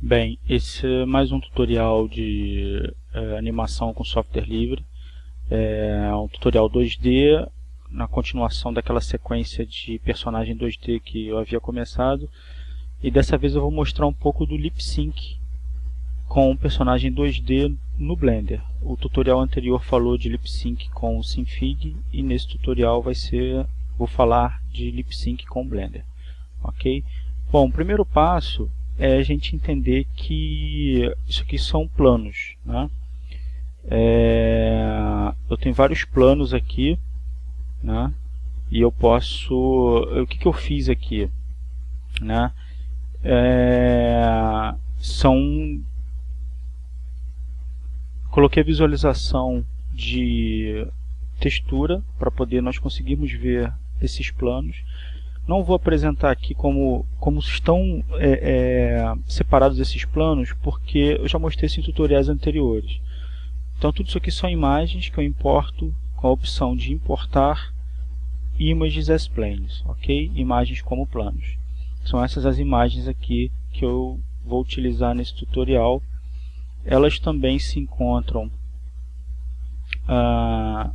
Bem, esse é mais um tutorial de é, animação com software livre. É um tutorial 2D, na continuação daquela sequência de personagem 2D que eu havia começado. E dessa vez eu vou mostrar um pouco do lip sync com o personagem 2D no Blender. O tutorial anterior falou de lip sync com o Synfig e nesse tutorial vai ser, vou falar de lip sync com o Blender. Ok? Bom, o primeiro passo é a gente entender que isso aqui são planos. Né? É, eu tenho vários planos aqui, né? e eu posso... O que, que eu fiz aqui? Né? É, são... Coloquei a visualização de textura para poder nós conseguirmos ver esses planos não vou apresentar aqui como, como estão é, é, separados esses planos, porque eu já mostrei isso em tutoriais anteriores. Então tudo isso aqui são imagens que eu importo com a opção de importar images as planes, ok? Imagens como planos. São essas as imagens aqui que eu vou utilizar nesse tutorial. Elas também se encontram ah,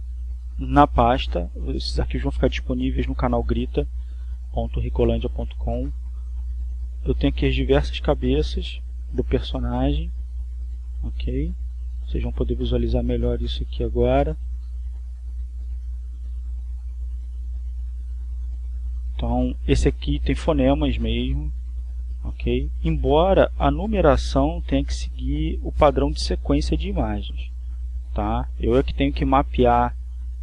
na pasta. Esses arquivos vão ficar disponíveis no canal Grita www.ricolândia.com eu tenho aqui as diversas cabeças do personagem ok? Vocês vão poder visualizar melhor isso aqui agora. Então esse aqui tem fonemas mesmo ok? Embora a numeração tenha que seguir o padrão de sequência de imagens tá? Eu é que tenho que mapear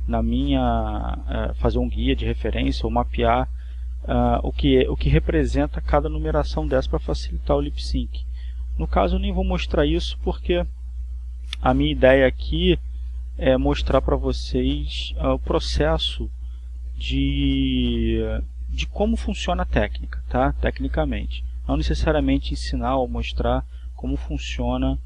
na minha é, fazer um guia de referência ou mapear uh, o, que, o que representa cada numeração dessa para facilitar o lip sync. No caso eu nem vou mostrar isso porque a minha ideia aqui é mostrar para vocês uh, o processo de, de como funciona a técnica, tá? tecnicamente. Não necessariamente ensinar ou mostrar como funciona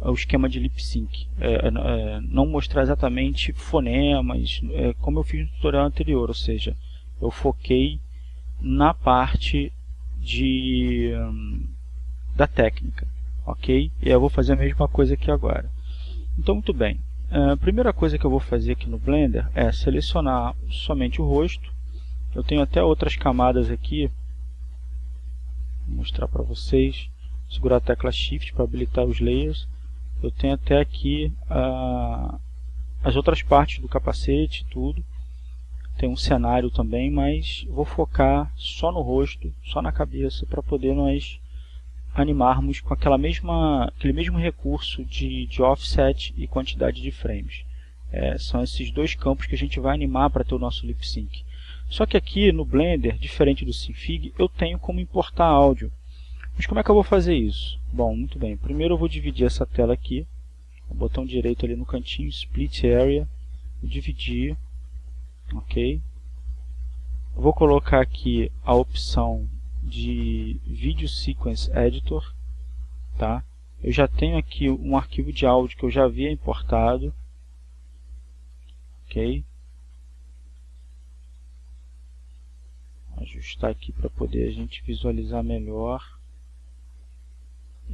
o esquema de lip sync. É, é, é, não mostrar exatamente fonemas, é, como eu fiz no tutorial anterior, ou seja, eu foquei na parte de, hum, da técnica, ok? E eu vou fazer a mesma coisa aqui agora. Então, muito bem. A primeira coisa que eu vou fazer aqui no Blender é selecionar somente o rosto. Eu tenho até outras camadas aqui. Vou mostrar para vocês. Segurar a tecla Shift para habilitar os layers. Eu tenho até aqui uh, as outras partes do capacete, tudo tem um cenário também, mas vou focar só no rosto, só na cabeça, para poder nós animarmos com aquela mesma, aquele mesmo recurso de, de offset e quantidade de frames. É, são esses dois campos que a gente vai animar para ter o nosso lip sync. Só que aqui no Blender, diferente do Synfig, eu tenho como importar áudio. Mas como é que eu vou fazer isso? Bom, muito bem. Primeiro eu vou dividir essa tela aqui. O botão direito ali no cantinho, Split Area. Dividir ok? Vou colocar aqui a opção de Video Sequence Editor, tá? Eu já tenho aqui um arquivo de áudio que eu já havia importado, ok? Ajustar aqui para poder a gente visualizar melhor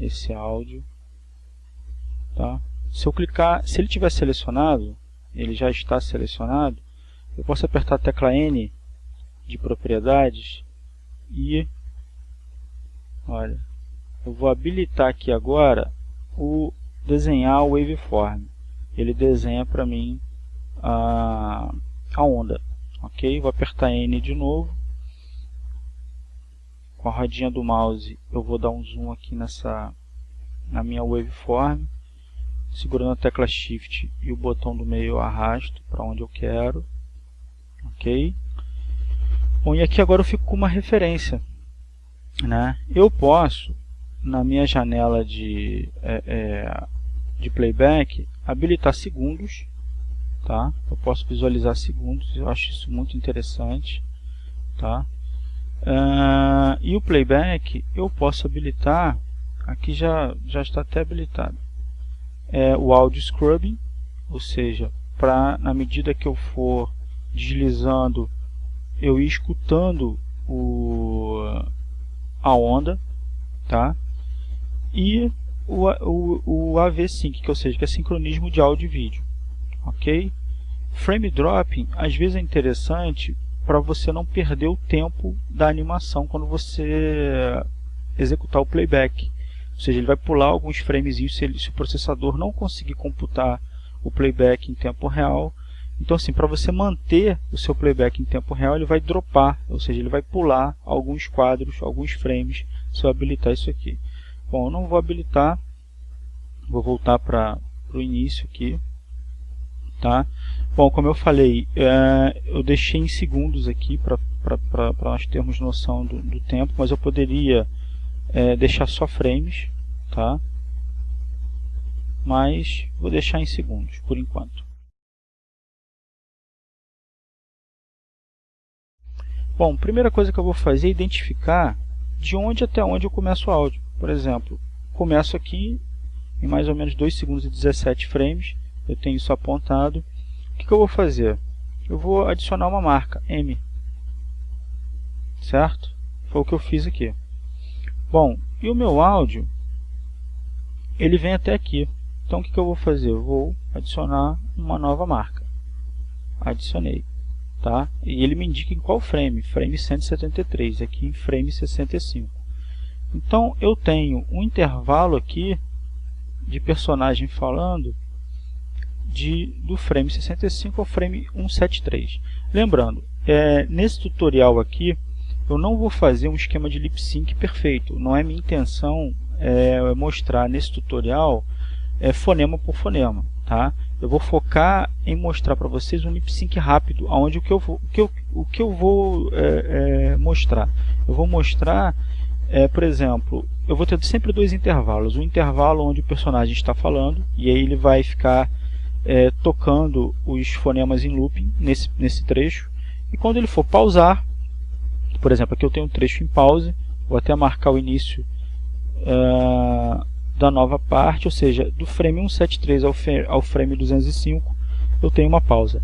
esse áudio, tá? Se eu clicar, se ele tiver selecionado, ele já está selecionado, eu posso apertar a tecla N de propriedades e olha, eu vou habilitar aqui agora o desenhar o waveform. Ele desenha para mim a, a onda. Ok? Vou apertar N de novo. Com a rodinha do mouse eu vou dar um zoom aqui nessa na minha waveform. Segurando a tecla Shift e o botão do meio eu arrasto para onde eu quero ok? Bom, e aqui agora eu fico com uma referência, né? Eu posso, na minha janela de, é, é, de playback, habilitar segundos, tá? Eu posso visualizar segundos, eu acho isso muito interessante, tá? Uh, e o playback eu posso habilitar, aqui já, já está até habilitado, é o audio scrubbing, ou seja, para na medida que eu for deslizando, eu ir escutando o, a onda, tá? e o, o, o AV Sync, que, ou seja, que é sincronismo de áudio e vídeo. Ok? Frame dropping às vezes é interessante para você não perder o tempo da animação quando você executar o playback. Ou seja, ele vai pular alguns frames se, ele, se o processador não conseguir computar o playback em tempo real. Então, assim, para você manter o seu playback em tempo real, ele vai dropar, ou seja, ele vai pular alguns quadros, alguns frames, se eu habilitar isso aqui. Bom, eu não vou habilitar, vou voltar para o início aqui. Tá? Bom, como eu falei, é, eu deixei em segundos aqui para nós termos noção do, do, tempo, mas eu poderia é, deixar só frames, tá? mas vou deixar em segundos por enquanto. Bom, primeira coisa que eu vou fazer é identificar de onde até onde eu começo o áudio. Por exemplo, começo aqui em mais ou menos 2 segundos e 17 frames, eu tenho isso apontado. O que, que eu vou fazer? Eu vou adicionar uma marca, M. Certo? Foi o que eu fiz aqui. Bom, e o meu áudio, ele vem até aqui. Então o que, que eu vou fazer? Eu vou adicionar uma nova marca. Adicionei. Tá? E ele me indica em qual frame, frame 173, aqui em frame 65. Então eu tenho um intervalo aqui de personagem falando de, do frame 65 ao frame 173. Lembrando, é, nesse tutorial aqui eu não vou fazer um esquema de lip sync perfeito. Não é minha intenção é, mostrar nesse tutorial é, fonema por fonema. Tá? Eu vou focar em mostrar para vocês um lip sync rápido, onde o que eu vou, o que eu, o que eu vou é, é, mostrar? Eu vou mostrar, é, por exemplo, eu vou ter sempre dois intervalos. Um intervalo onde o personagem está falando, e aí ele vai ficar é, tocando os fonemas em looping nesse, nesse trecho. E quando ele for pausar, por exemplo, aqui eu tenho um trecho em pause, vou até marcar o início uh, da nova parte, ou seja, do frame 173 ao, frame 205, eu tenho uma pausa.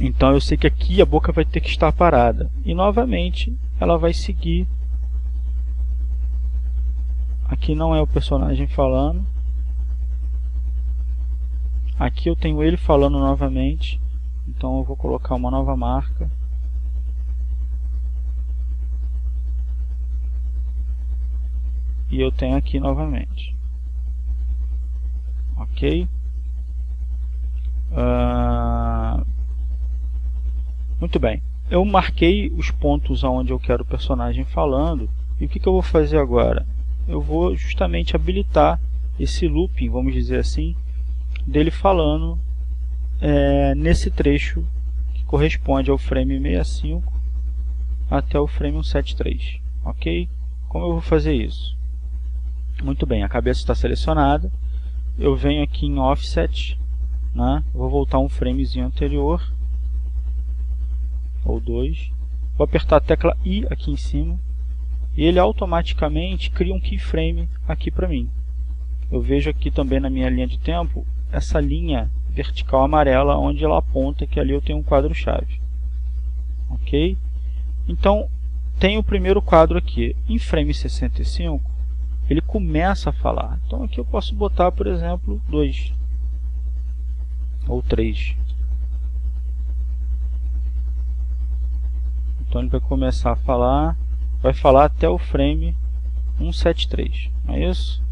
Então eu sei que aqui a boca vai ter que estar parada. E novamente ela vai seguir. Aqui não é o personagem falando. Aqui eu tenho ele falando novamente. Então eu vou colocar uma nova marca. E eu tenho aqui novamente. Ok? Uh, muito bem. Eu marquei os pontos onde eu quero o personagem falando. E o que, que eu vou fazer agora? Eu vou justamente habilitar esse looping, vamos dizer assim, dele falando é, nesse trecho que corresponde ao frame 65 até o frame 173. Ok? Como eu vou fazer isso? Muito bem, a cabeça está selecionada. Eu venho aqui em Offset, né? vou voltar um framezinho anterior, ou dois. Vou apertar a tecla I aqui em cima, e ele automaticamente cria um keyframe aqui para mim. Eu vejo aqui também na minha linha de tempo, essa linha vertical amarela, onde ela aponta que ali eu tenho um quadro-chave. Ok? Então, tem o primeiro quadro aqui. Em frame 65, ele começa a falar. Então aqui eu posso botar, por exemplo, 2 ou 3. Então ele vai começar a falar, vai falar até o frame 173, não é isso?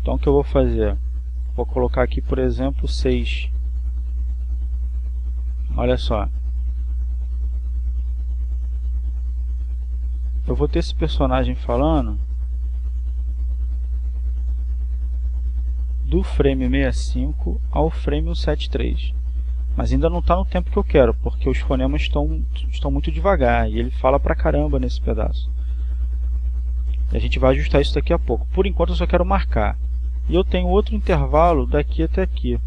Então o que eu vou fazer? Vou colocar aqui, por exemplo, 6. Olha só, eu vou ter esse personagem falando do frame 65 ao frame 173 mas ainda não está no tempo que eu quero porque os fonemas estão, estão muito devagar e ele fala pra caramba nesse pedaço. E a gente vai ajustar isso daqui a pouco. Por enquanto eu só quero marcar. E eu tenho outro intervalo daqui até aqui.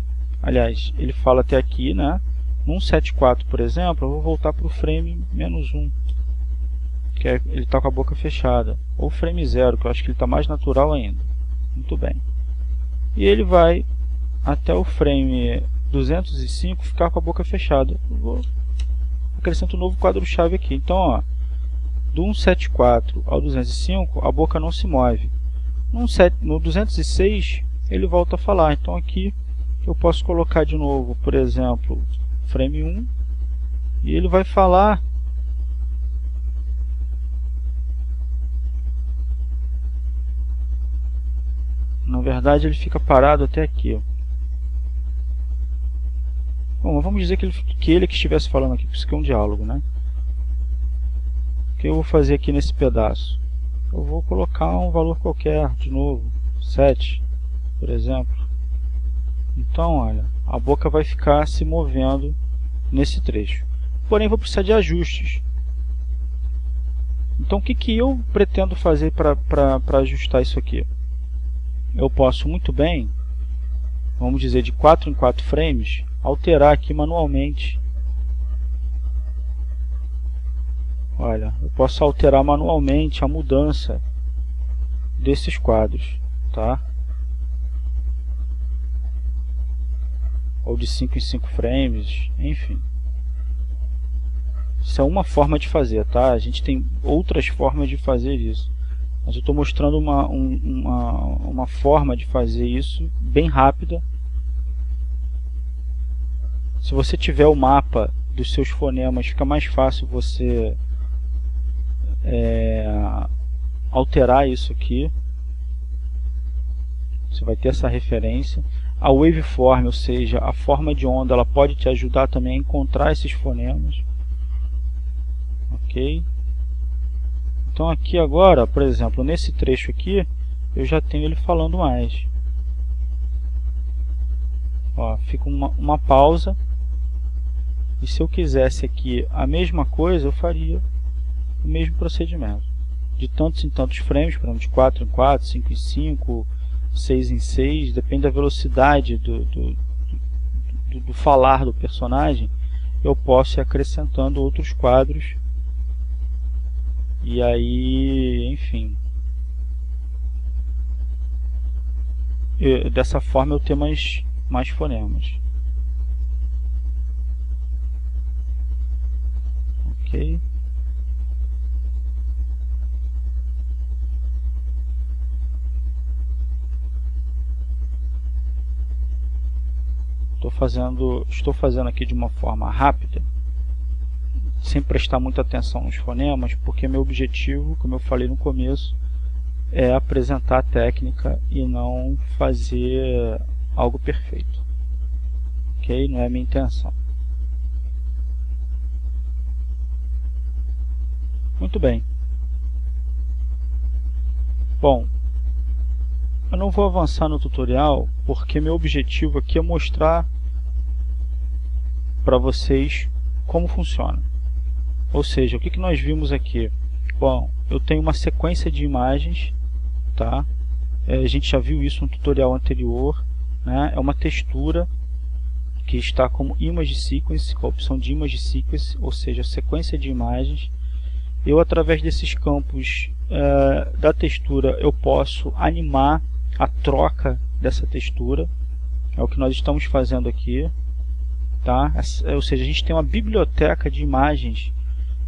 Aliás, ele fala até aqui né? no 174 por exemplo, eu vou voltar para o frame menos 1 que é, ele está com a boca fechada. Ou frame zero, que eu acho que ele está mais natural ainda. Muito bem. E ele vai até o frame 205 ficar com a boca fechada. Vou acrescento um novo quadro-chave aqui. Então, ó, do 174 ao 205 a boca não se move. No, 7, no 206 ele volta a falar, então aqui eu posso colocar de novo, por exemplo, frame 1 e ele vai falar na verdade ele fica parado até aqui Bom, vamos dizer que ele, que ele que estivesse falando aqui, isso aqui é um diálogo, né? O que eu vou fazer aqui nesse pedaço? Eu vou colocar um valor qualquer, de novo, 7, por exemplo. Então, olha, a boca vai ficar se movendo nesse trecho. Porém, vou precisar de ajustes. Então, o que, que eu pretendo fazer para ajustar isso aqui? Eu posso muito bem, vamos dizer, de 4 em 4 frames, alterar aqui manualmente. Olha, eu posso alterar manualmente a mudança desses quadros, tá? Ou de 5 em 5 frames, enfim. Isso é uma forma de fazer, tá? A gente tem outras formas de fazer isso. Mas eu estou mostrando uma, um, uma, uma forma de fazer isso bem rápida se você tiver o mapa dos seus fonemas, fica mais fácil você é, alterar isso aqui. Você vai ter essa referência. A waveform, ou seja, a forma de onda, ela pode te ajudar também a encontrar esses fonemas. Ok? Então aqui agora, por exemplo, nesse trecho aqui, eu já tenho ele falando mais. Ó, fica uma, uma pausa e se eu quisesse aqui a mesma coisa, eu faria o mesmo procedimento. De tantos em tantos frames, por exemplo, de 4 em 4, 5 em 5, 6 em 6, depende da velocidade do, do, do, do falar do personagem, eu posso ir acrescentando outros quadros. E aí, enfim, eu, dessa forma eu tenho mais, mais fonemas. ok. Estou fazendo estou fazendo aqui de uma forma rápida sem prestar muita atenção nos fonemas porque meu objetivo como eu falei no começo é apresentar a técnica e não fazer algo perfeito ok não é a minha intenção Muito bem. Bom, eu não vou avançar no tutorial porque meu objetivo aqui é mostrar para vocês como funciona. Ou seja, o que, que nós vimos aqui? Bom, eu tenho uma sequência de imagens, tá? É, a gente já viu isso no tutorial anterior, né? É uma textura que está como Image Sequence, com a opção de Image Sequence, ou seja, sequência de imagens eu através desses campos uh, da textura eu posso animar a troca dessa textura é o que nós estamos fazendo aqui tá ou seja a gente tem uma biblioteca de imagens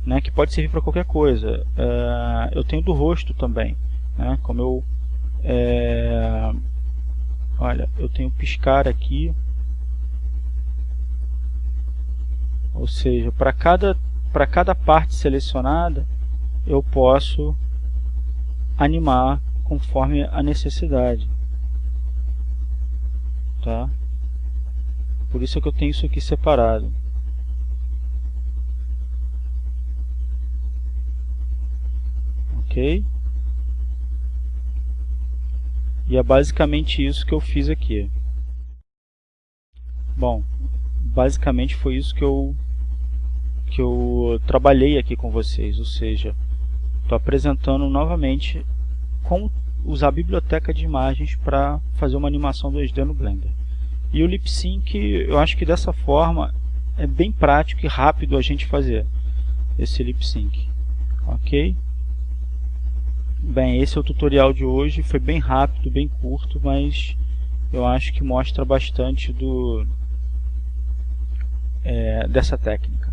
né, que pode servir para qualquer coisa. Uh, eu tenho do rosto também né, como eu é, olha eu tenho piscar aqui. Ou seja para cada para cada parte selecionada eu posso animar conforme a necessidade. Tá? Por isso é que eu tenho isso aqui separado ok e é basicamente isso que eu fiz aqui bom basicamente foi isso que eu que eu trabalhei aqui com vocês, ou seja, estou apresentando novamente como usar a biblioteca de imagens para fazer uma animação 2D no Blender. E o lip sync, eu acho que dessa forma é bem prático e rápido a gente fazer esse lip sync. Ok? Bem, esse é o tutorial de hoje, foi bem rápido, bem curto, mas eu acho que mostra bastante do, é, dessa técnica.